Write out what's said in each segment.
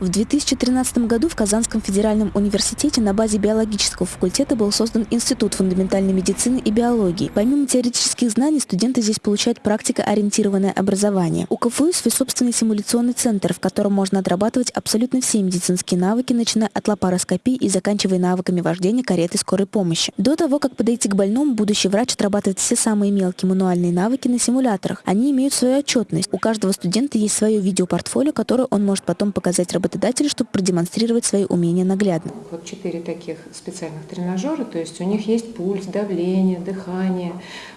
В 2013 году в Казанском федеральном университете на базе биологического факультета был создан Институт фундаментальной медицины и биологии. Помимо теоретических знаний, студенты здесь получают практикоориентированное образование. У КФУ свой собственный симуляционный центр, в котором можно отрабатывать абсолютно все медицинские навыки, начиная от лапароскопии и заканчивая навыками вождения кареты скорой помощи. До того, как подойти к больному, будущий врач отрабатывает все самые мелкие мануальные навыки на симуляторах. Они имеют свою отчетность. У каждого студента есть свое видеопортфолио, которое он может потом показать работодателю работодателя, чтобы продемонстрировать свои умения наглядно. Вот четыре таких специальных тренажера, то есть у них есть пульс, давление, дыхание,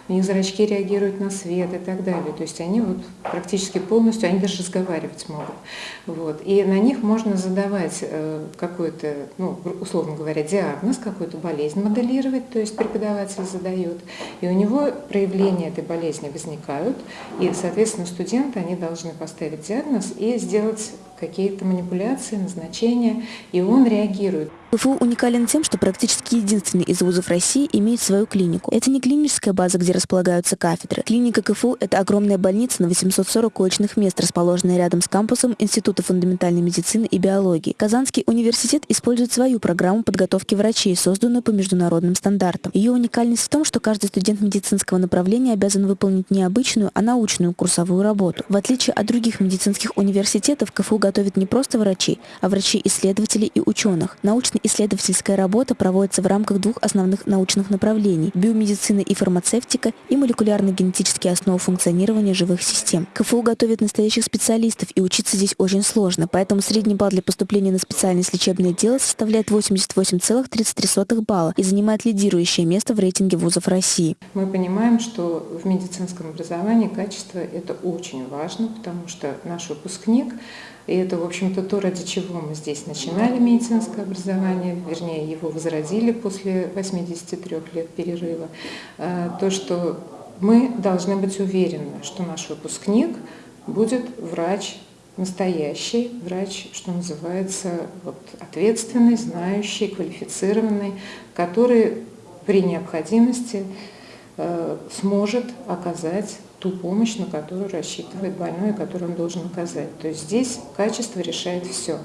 у них зрачки реагируют на свет и так далее. То есть они вот практически полностью, они даже разговаривать могут. Вот. И на них можно задавать э, какой-то, ну, условно говоря, диагноз, какую-то болезнь моделировать, то есть преподаватель задает. И у него проявления этой болезни возникают, и, соответственно, студенты, они должны поставить диагноз и сделать какие-то манипуляции, назначения, и он реагирует. КФУ уникален тем, что практически единственный из вузов России имеет свою клинику. Это не клиническая база, где располагаются кафедры. Клиника КФУ – это огромная больница на 840 коечных мест, расположенная рядом с кампусом Института фундаментальной медицины и биологии. Казанский университет использует свою программу подготовки врачей, созданную по международным стандартам. Ее уникальность в том, что каждый студент медицинского направления обязан выполнить не обычную, а научную курсовую работу. В отличие от других медицинских университетов, КФУ готовит не просто врачей, а врачей-исследователей и ученых. Научный исследовательская работа проводится в рамках двух основных научных направлений – биомедицина и фармацевтика и молекулярно-генетические основы функционирования живых систем. КФУ готовит настоящих специалистов, и учиться здесь очень сложно, поэтому средний балл для поступления на специальность лечебное дело составляет 88,33 балла и занимает лидирующее место в рейтинге вузов России. Мы понимаем, что в медицинском образовании качество – это очень важно, потому что наш выпускник и это, в общем-то, то, ради чего мы здесь начинали медицинское образование, вернее, его возродили после 83 лет перерыва. А, то, что мы должны быть уверены, что наш выпускник будет врач настоящий, врач, что называется, вот, ответственный, знающий, квалифицированный, который при необходимости э, сможет оказать ту помощь, на которую рассчитывает больной которую он должен оказать. То есть здесь качество решает все.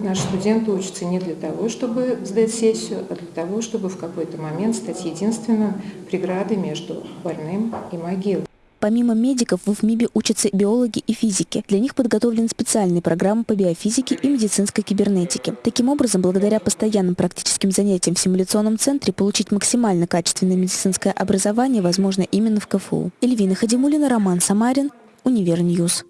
Наши студенты учатся не для того, чтобы сдать сессию, а для того, чтобы в какой-то момент стать единственным преградой между больным и могилой. Помимо медиков, в ИФМиБе учатся биологи и физики. Для них подготовлены специальные программы по биофизике и медицинской кибернетике. Таким образом, благодаря постоянным практическим занятиям в симуляционном центре, получить максимально качественное медицинское образование возможно именно в КФУ. Эльвина Хадимулина, Роман Самарин, Univer News.